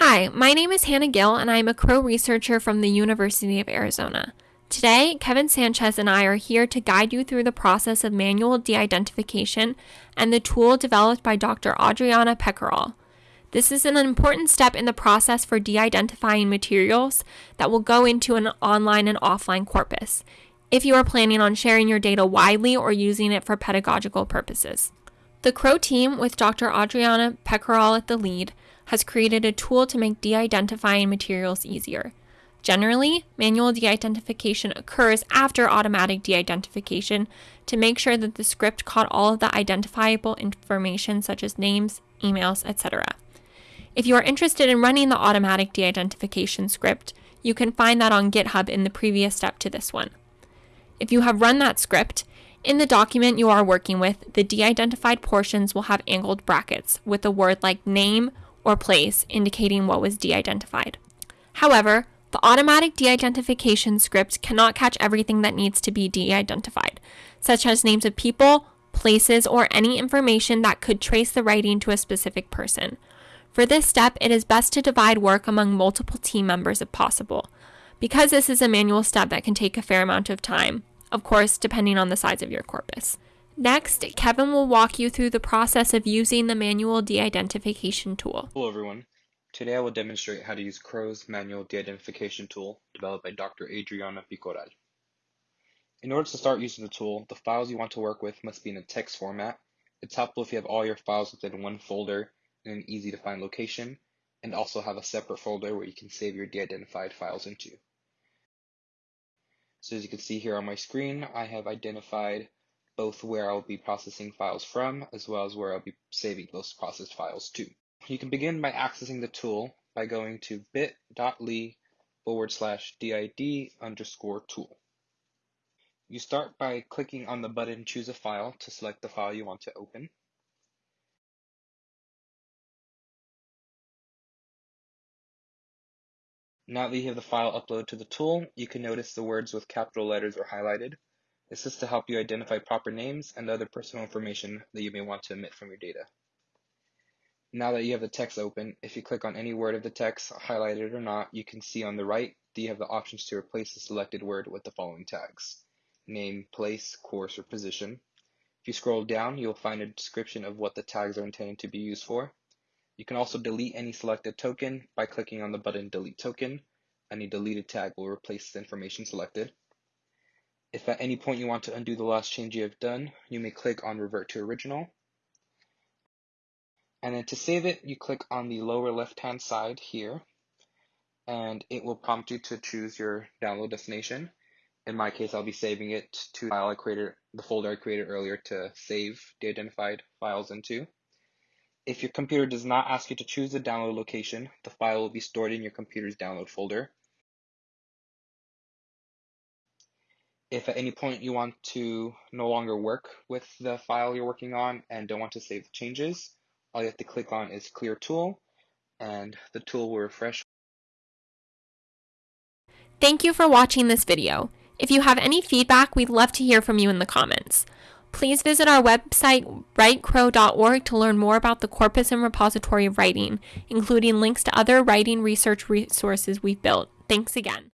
Hi, my name is Hannah Gill, and I am a Crow researcher from the University of Arizona. Today, Kevin Sanchez and I are here to guide you through the process of manual de identification and the tool developed by Dr. Adriana Picoral. This is an important step in the process for de identifying materials that will go into an online and offline corpus, if you are planning on sharing your data widely or using it for pedagogical purposes. The Crow team, with Dr. Adriana Picoral at the lead, has created a tool to make de identifying materials easier. Generally, manual de identification occurs after automatic de identification to make sure that the script caught all of the identifiable information, such as names, emails, etc. If you are interested in running the automatic de identification script, you can find that on GitHub in the previous step to this one. If you have run that script, in the document you are working with, the de identified portions will have angled brackets with a word like name or place indicating what was de identified. However, the automatic de identification script cannot catch everything that needs to be de identified, such as names of people, places, or any information that could trace the writing to a specific person. For this step, it is best to divide work among multiple team members if possible. Because this is a manual step that can take a fair amount of time, of course, depending on the size of your corpus. Next, Kevin will walk you through the process of using the manual de-identification tool. Hello everyone. Today I will demonstrate how to use Crow's manual de-identification tool developed by Dr. Adriana Picoral. In order to start using the tool, the files you want to work with must be in a text format. It's helpful if you have all your files within one folder in an easy to find location, and also have a separate folder where you can save your de-identified files into. So as you can see here on my screen, I have identified both where I'll be processing files from, as well as where I'll be saving those processed files to. You can begin by accessing the tool by going to bit.ly forward slash did underscore tool. You start by clicking on the button Choose a File to select the file you want to open. Now that you have the file uploaded to the tool, you can notice the words with capital letters are highlighted. This is to help you identify proper names and other personal information that you may want to omit from your data. Now that you have the text open, if you click on any word of the text, highlighted or not, you can see on the right that you have the options to replace the selected word with the following tags. Name, place, course, or position. If you scroll down, you'll find a description of what the tags are intended to be used for. You can also delete any selected token by clicking on the button Delete Token. Any deleted tag will replace the information selected. If at any point you want to undo the last change you have done, you may click on Revert to Original. And then to save it, you click on the lower left-hand side here, and it will prompt you to choose your download destination. In my case, I'll be saving it to the file I created, the folder I created earlier to save the identified files into. If your computer does not ask you to choose the download location, the file will be stored in your computer's download folder. If at any point you want to no longer work with the file you're working on and don't want to save the changes, all you have to click on is Clear Tool, and the tool will refresh. Thank you for watching this video. If you have any feedback, we'd love to hear from you in the comments. Please visit our website, writecrow.org, to learn more about the corpus and repository of writing, including links to other writing research resources we've built. Thanks again.